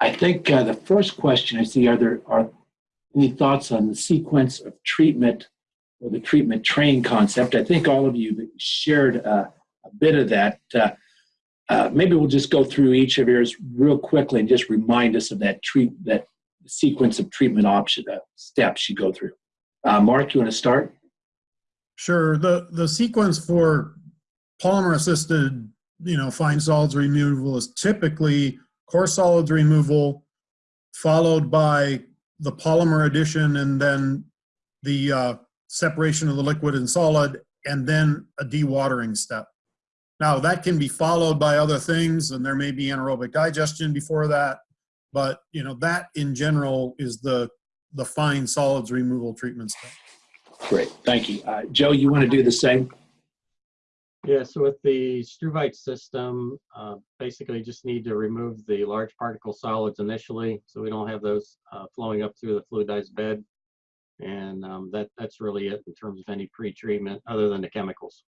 I think uh, the first question I see, are there are any thoughts on the sequence of treatment or the treatment train concept? I think all of you shared uh, a bit of that. Uh, uh, maybe we'll just go through each of yours real quickly and just remind us of that treat that sequence of treatment option uh, steps you go through. Uh, Mark, you want to start? Sure. The the sequence for polymer assisted, you know, fine solids removal is typically coarse solids removal, followed by the polymer addition, and then the uh, separation of the liquid and solid, and then a dewatering step. Now that can be followed by other things, and there may be anaerobic digestion before that, but you know that in general is the the fine solids removal treatment step. Great, thank you. Uh, Joe, you want to do the same? Yeah, so with the Struvite system, uh, basically just need to remove the large particle solids initially, so we don't have those uh, flowing up through the fluidized bed. And um, that that's really it in terms of any pre-treatment, other than the chemicals.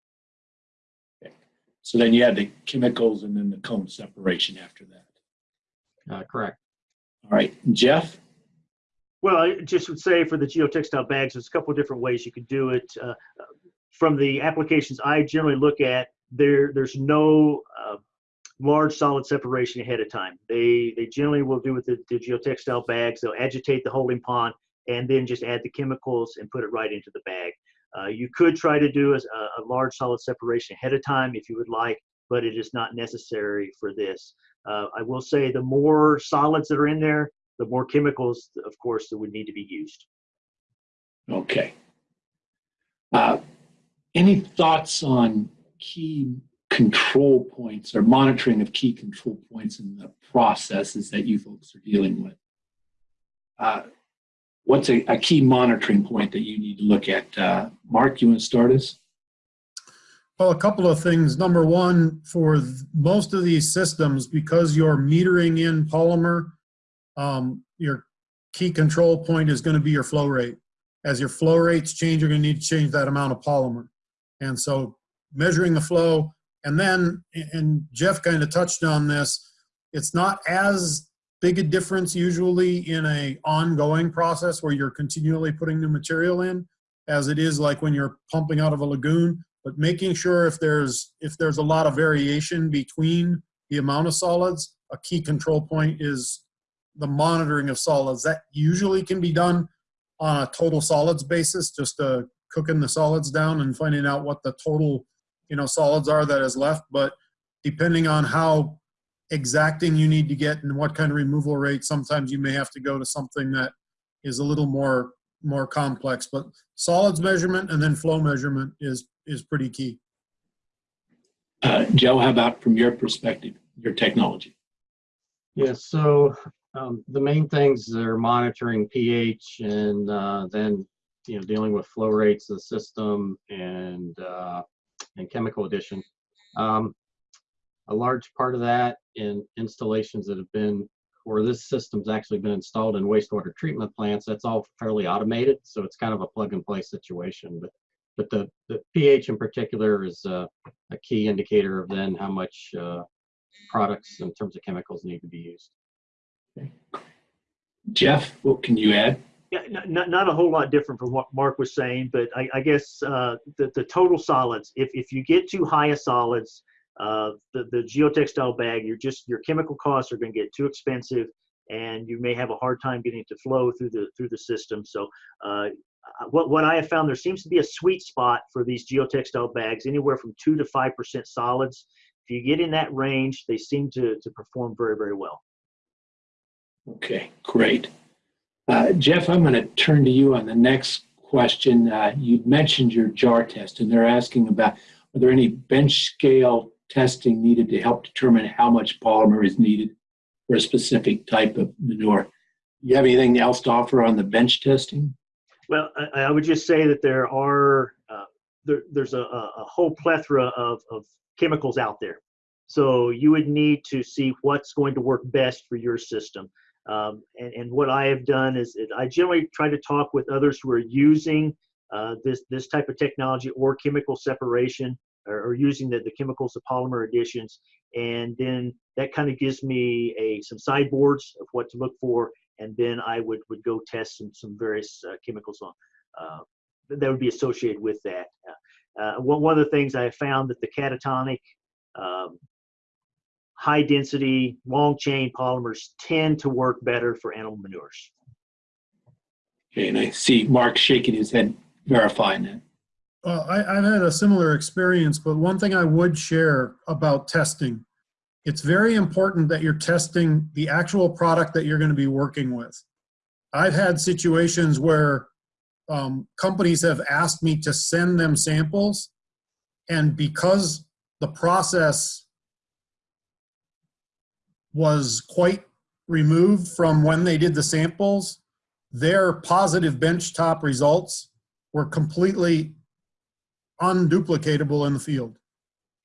Okay. So then you have the chemicals and then the cone separation after that. Uh, correct. All right, Jeff? Well, I just would say for the geotextile bags, there's a couple of different ways you could do it. Uh, from the applications I generally look at, there there's no uh, large solid separation ahead of time. They they generally will do with the, the geotextile bags. They'll agitate the holding pond and then just add the chemicals and put it right into the bag. Uh, you could try to do a, a, large solid separation ahead of time if you would like, but it is not necessary for this. Uh, I will say the more solids that are in there, the more chemicals, of course, that would need to be used. Okay. Uh, any thoughts on key control points or monitoring of key control points in the processes that you folks are dealing with? Uh, what's a, a, key monitoring point that you need to look at? Uh, Mark, you want to start us? Well, a couple of things. Number one, for most of these systems, because you're metering in polymer, um, your key control point is going to be your flow rate. As your flow rates change, you're going to need to change that amount of polymer. And so measuring the flow, and then, and Jeff kind of touched on this, it's not as big a difference usually in a ongoing process where you're continually putting new material in as it is like when you're pumping out of a lagoon but making sure if there's if there's a lot of variation between the amount of solids a key control point is the monitoring of solids. That usually can be done on a total solids basis, just uh, cooking the solids down and finding out what the total, you know, solids are that is left. But depending on how exacting you need to get and what kind of removal rate, sometimes you may have to go to something that is a little more more complex. But solids measurement and then flow measurement is is pretty key. Uh, Joe, how about from your perspective, your technology? Yes, yeah, so um, the main things are monitoring pH and uh, then you know dealing with flow rates of the system and uh, and chemical addition. Um, a large part of that in installations that have been or this system's actually been installed in wastewater treatment plants. That's all fairly automated, so it's kind of a plug and play situation. But but the, the pH in particular is a, a key indicator of then how much uh, products in terms of chemicals need to be used. Okay. Jeff, what can you add? Yeah, not, not a whole lot different from what Mark was saying, but I, I guess uh, the, the total solids, if, if you get too high a solids, uh, the, the geotextile bag, you're just, your chemical costs are going to get too expensive and you may have a hard time getting it to flow through the, through the system. So uh, what, what I have found, there seems to be a sweet spot for these geotextile bags, anywhere from two to 5% solids. If you get in that range, they seem to, to perform very, very well. Okay, great. Uh, Jeff, I'm going to turn to you on the next question. Uh, you mentioned your jar test, and they're asking about are there any bench scale testing needed to help determine how much polymer is needed for a specific type of manure? You have anything else to offer on the bench testing? Well, I, I would just say that there are uh, there, there's a, a, whole plethora of, of chemicals out there. So you would need to see what's going to work best for your system. Um, and, and, what I have done is I generally try to talk with others who are using uh, this this type of technology or chemical separation or, or using the, the chemicals, the polymer additions, and then that kind of gives me a some sideboards of what to look for, and then I would would go test some some various uh, chemicals on uh, that would be associated with that. Uh, one one of the things I found that the cationic um, high density, long chain polymers tend to work better for animal manures. Okay, and I see Mark shaking his head verifying that. Well, I, I've had a similar experience, but one thing I would share about testing, it's very important that you're testing the actual product that you're going to be working with. I've had situations where um, companies have asked me to send them samples, and because the process was quite removed from when they did the samples, their positive benchtop results were completely unduplicatable in the field.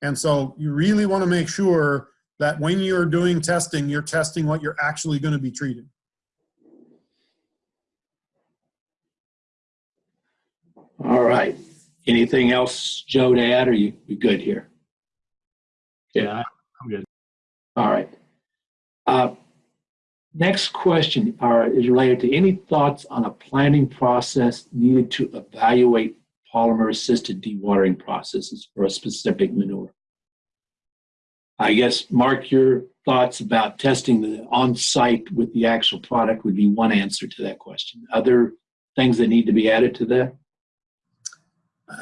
And so you really want to make sure that when you're doing testing, you're testing what you're actually going to be treating. All right. Anything else, Joe, to add, or you you good here? Yeah, I'm good. All right. Uh, Next question are, is related to any thoughts on a planning process needed to evaluate polymer-assisted dewatering processes for a specific manure? I guess, Mark, your thoughts about testing the on-site with the actual product would be one answer to that question. Other things that need to be added to that?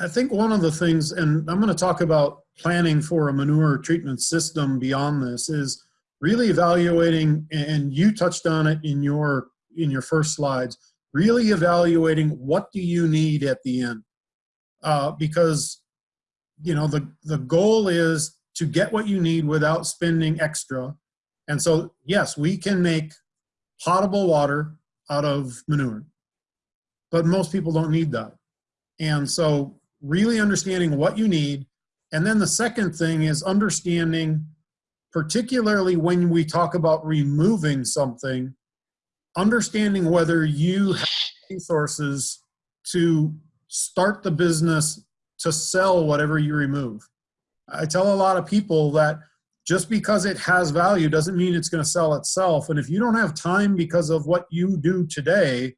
I think one of the things, and I'm going to talk about planning for a manure treatment system beyond this, is really evaluating, and you touched on it in your in your first slides, really evaluating what do you need at the end, uh, because you know the the goal is to get what you need without spending extra, and so yes, we can make potable water out of manure, but most people don't need that, and so really understanding what you need, and then the second thing is understanding particularly when we talk about removing something, understanding whether you have resources to start the business to sell whatever you remove. I tell a lot of people that just because it has value doesn't mean it's going to sell itself. And if you don't have time because of what you do today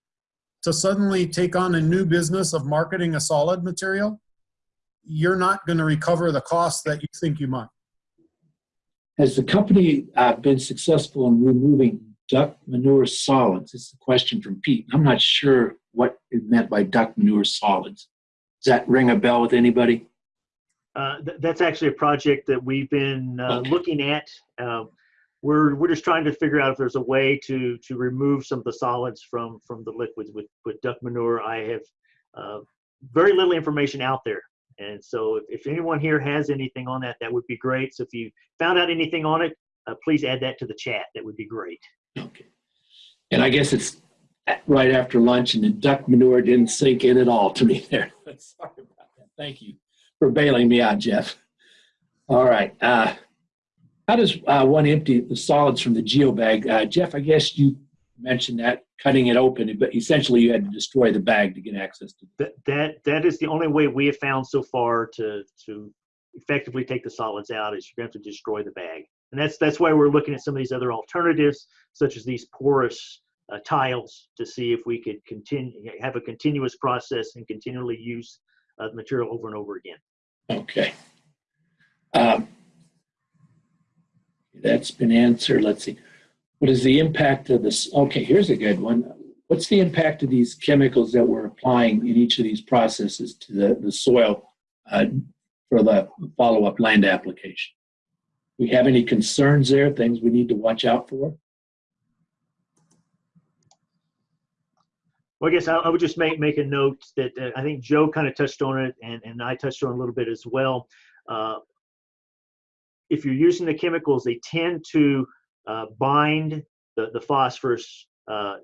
to suddenly take on a new business of marketing a solid material, you're not going to recover the cost that you think you might. Has the company uh, been successful in removing duck manure solids? It's a question from Pete. I'm not sure what is meant by duck manure solids. Does that ring a bell with anybody? Uh, th- that's actually a project that we've been uh, Okay. looking at. Uh, we're we're just trying to figure out if there's a way to to remove some of the solids from from the liquids with with duck manure. I have uh, very little information out there, and so if, if anyone here has anything on that, that would be great. So if you found out anything on it, uh, please add that to the chat. That would be great. Okay. And I guess it's right after lunch and the duck manure didn't sink in at all to me there. Sorry about that. Thank you for bailing me out, Jeff. All right. Uh, how does uh, one empty the solids from the geobag? Uh, Jeff, I guess you mentioned that cutting it open, but essentially you had to destroy the bag to get access to That that that is the only way we have found so far to to effectively take the solids out is you're going to have to destroy the bag, and that's that's why we're looking at some of these other alternatives, such as these porous uh, tiles, to see if we could continue have a continuous process and continually use uh, the material over and over again. Okay. Um, That's been answered. Let's see. What is the impact of this? Okay, here's a good one. What's the impact of these chemicals that we're applying in each of these processes to the, the soil uh, for the follow-up land application? We have any concerns there, things we need to watch out for? Well, I guess I, would just make make a note that uh, I think Joe kind of touched on it, and and I touched on a little bit as well. Uh, if you're using the chemicals, they tend to uh, bind the the phosphorus uh,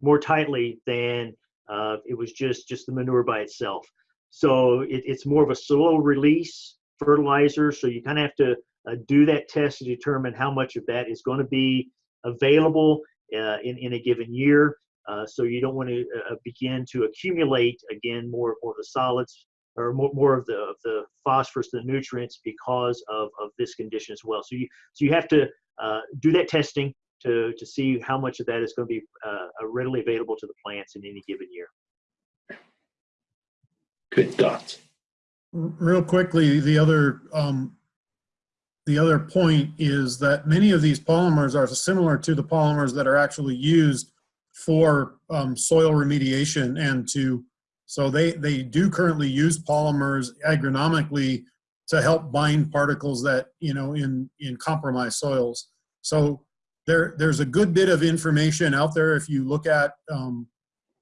more tightly than uh, it was just just the manure by itself. So it, it's more of a slow release fertilizer. So you kind of have to uh, do that test to determine how much of that is going to be available in in a given year. So you don't want to begin to accumulate again more more of the solids or more, more of the of the phosphorus, the nutrients because of, of this condition as well. So you so you have to uh, do that testing to to see how much of that is going to be uh, readily available to the plants in any given year. Good thoughts. Real quickly, the other, um, the other point is that many of these polymers are similar to the polymers that are actually used for, um, soil remediation and to, so they, they do currently use polymers agronomically to help bind particles that, you know, in, in compromised soils. So there, there's a good bit of information out there if you look at, um,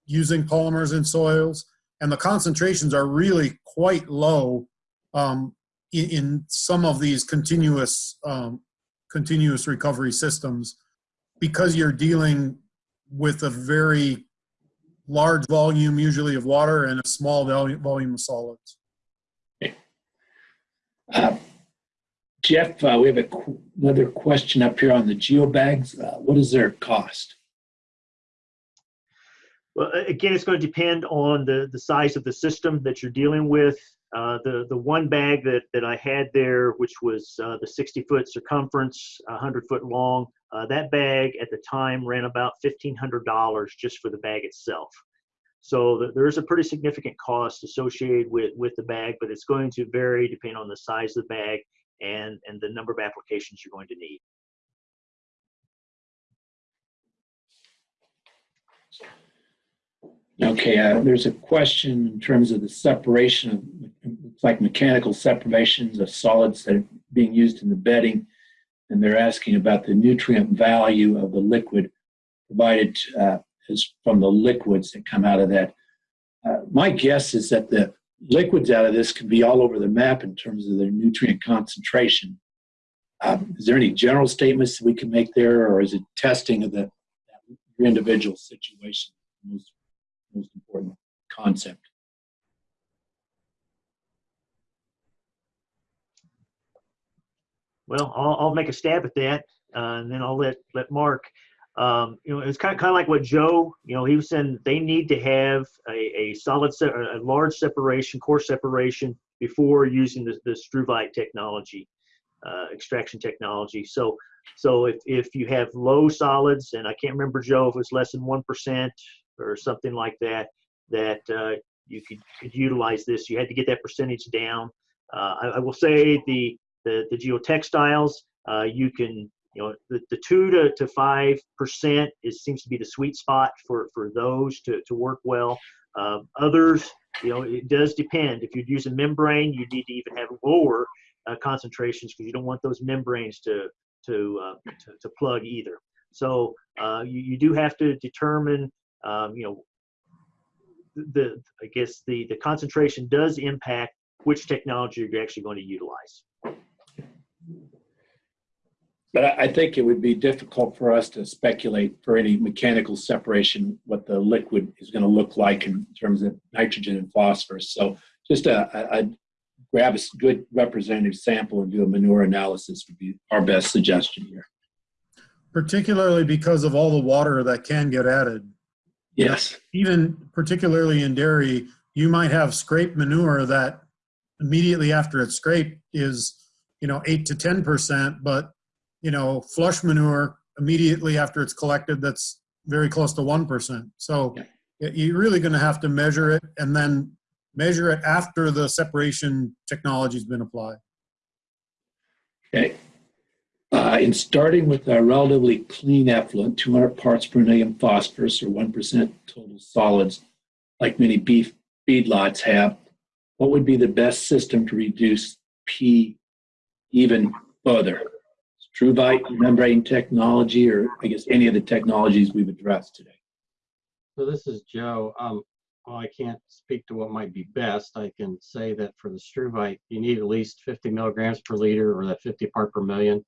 using polymers in soils and the concentrations are really quite low um, in, in some of these continuous um, continuous recovery systems because you're dealing with a very large volume usually of water and a small volume, volume of solids. Uh, Jeff, uh, we have a, qu- another question up here on the geobags. Uh, what is their cost? Well, again, it's going to depend on the, the size of the system that you're dealing with. Uh, the, the one bag that, that I had there, which was uh, the 60 foot circumference, 100 foot long, uh, that bag at the time ran about $1,500 just for the bag itself. So th- there's a pretty significant cost associated with, with the bag, but it's going to vary depending on the size of the bag and, and the number of applications you're going to need. Okay, uh, there's a question in terms of the separation of, like mechanical separations of solids that are being used in the bedding. And they're asking about the nutrient value of the liquid provided uh, from the liquids that come out of that. Uh, my guess is that the liquids out of this could be all over the map in terms of their nutrient concentration. Um, is there any general statements we can make there, or is it testing of the that individual situation? Most most important concept. Well, I'll, I'll make a stab at that, uh, and then I'll let let Mark. Um, you know, it's kind of kind of like what Joe. You know, he was saying they need to have a, a solid, se- a large separation, coarse separation before using the, the Struvite technology, uh, extraction technology. So, so if if you have low solids, and I can't remember Joe if it was less than one percent or something like that, that uh, you could could utilize this. You had to get that percentage down. Uh, I, I will say the the, the geotextiles, uh, you can, you know, the, the two to, to five percent is seems to be the sweet spot for, for those to, to work well. Um, others, you know, it does depend. If you'd use a membrane, you need to even have lower uh, concentrations because you don't want those membranes to to, uh, to, to plug either. So uh, you, you do have to determine, um, you know, the I guess the the concentration does impact which technology you're actually going to utilize. But I, I think it would be difficult for us to speculate for any mechanical separation what the liquid is going to look like in terms of nitrogen and phosphorus. So just a, a, grab a good representative sample and do a manure analysis would be our best suggestion here. Particularly because of all the water that can get added. Yes. Even particularly in dairy, you might have scrape manure that immediately after it's scraped is, you know, eight to 10%, but, you know, flush manure immediately after it's collected, that's very close to 1%. So Yeah. you're really going to have to measure it and then measure it after the separation technology's been applied. Okay. Uh, in starting with a relatively clean effluent, 200 parts per million phosphorus or 1% total solids, like many beef feedlots have, what would be the best system to reduce P even further? Struvite membrane technology, or I guess any of the technologies we've addressed today? So this is Joe. Um, well, I can't speak to what might be best. I can say that for the struvite, you need at least 50 milligrams per liter or that 50 part per million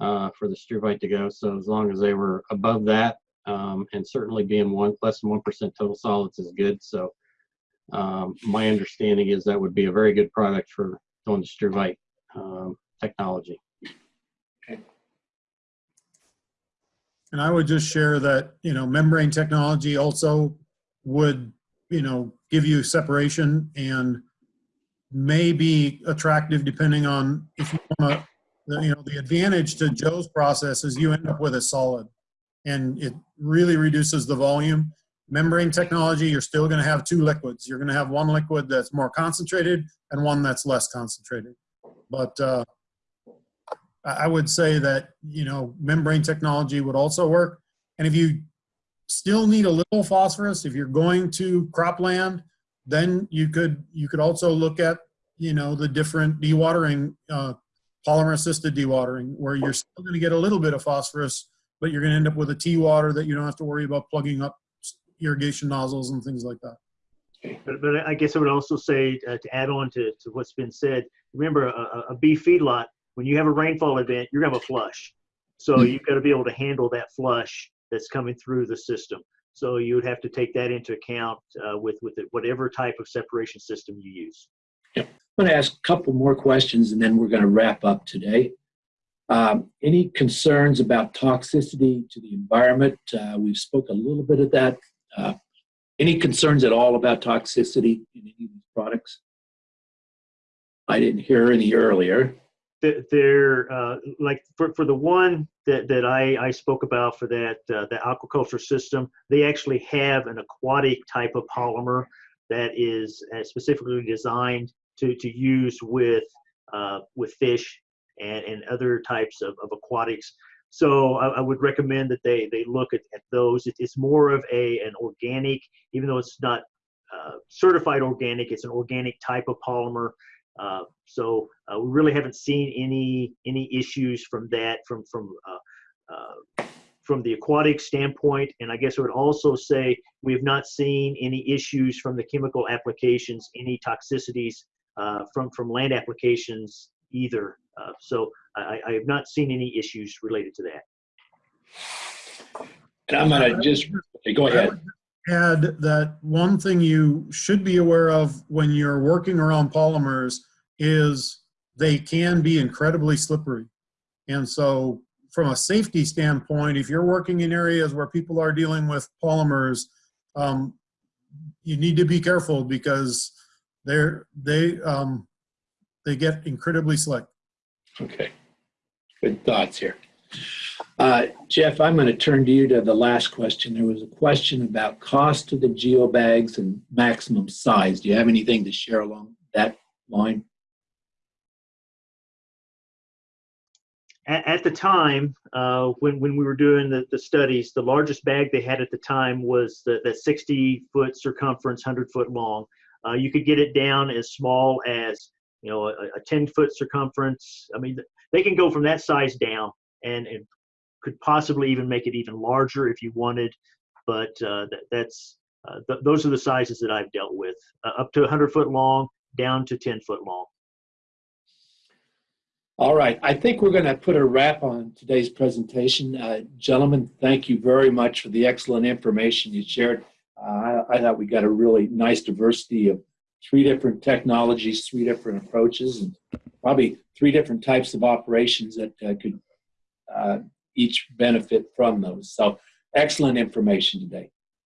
uh, for the struvite to go. So as long as they were above that, um, and certainly being one less than one percent total solids is good. So um, my understanding is that would be a very good product for doing the struvite um, technology. And I would just share that, you know, membrane technology also would, you know, give you separation and may be attractive depending on if you want to, you know, the advantage to Joe's process is you end up with a solid. And it really reduces the volume. Membrane technology, you're still going to have two liquids. You're going to have one liquid that's more concentrated and one that's less concentrated. But uh, I would say that, you know, membrane technology would also work. And if you still need a little phosphorus, if you're going to cropland, then you could, you could also look at, you know, the different dewatering, uh, polymer assisted dewatering, where you're still going to get a little bit of phosphorus, but you're going to end up with a tea water that you don't have to worry about plugging up irrigation nozzles and things like that. But, but I guess I would also say uh, to add on to, to what's been said, remember a, a- a beef feedlot, when you have a rainfall event, you're gonna have a flush. So Hmm. you've got to be able to handle that flush that's coming through the system. So you would have to take that into account uh, with, with it- whatever type of separation system you use. I'm going to ask a couple more questions and then we're going to wrap up today. Um, any concerns about toxicity to the environment? Uh, we've spoke a little bit of that. Uh, any concerns at all about toxicity in any of these products? I didn't hear any earlier. Th- They're, uh, like, for, for the one that, that I, I spoke about for that, uh, the aquaculture system, they actually have an aquatic type of polymer that is uh, specifically designed to, to use with, uh, with fish and, and other types of, of aquatics. So I, I would recommend that they, they look at, at those. It, it's more of a, an organic, even though it's not uh, certified organic, it's an organic type of polymer. Uh, so uh, we really haven't seen any any issues from that from from uh, uh, from the aquatic standpoint. And I guess I would also say we have not seen any issues from the chemical applications, any toxicities uh, from from land applications either. Uh, so I, I have not seen any issues related to that. And I'm going to just go ahead. Add that one thing you should be aware of when you're working around polymers is they can be incredibly slippery. And so from a safety standpoint, if you're working in areas where people are dealing with polymers, um, you need to be careful because they're, they, um, they get incredibly slick. Okay. Good thoughts here. Uh, Jeff, I'm going to turn to you to the last question. There was a question about cost of the geobags and maximum size. Do you have anything to share along that line? At, at the time, uh, when when we were doing the, the studies, the largest bag they had at the time was the, that 60 foot circumference, 100 foot long. Uh, you could get it down as small as you know a, a 10 foot circumference. I mean, they can go from that size down, and, and could possibly even make it even larger if you wanted. But uh, that, that's uh, th- those are the sizes that I've dealt with, uh, up to 100 foot long, down to 10 foot long. All right. I think we're going to put a wrap on today's presentation. Uh, gentlemen, thank you very much for the excellent information you shared. Uh, I, I thought we got a really nice diversity of three different technologies, three different approaches, and probably three different types of operations that uh, could uh, each benefit from those. So excellent information today.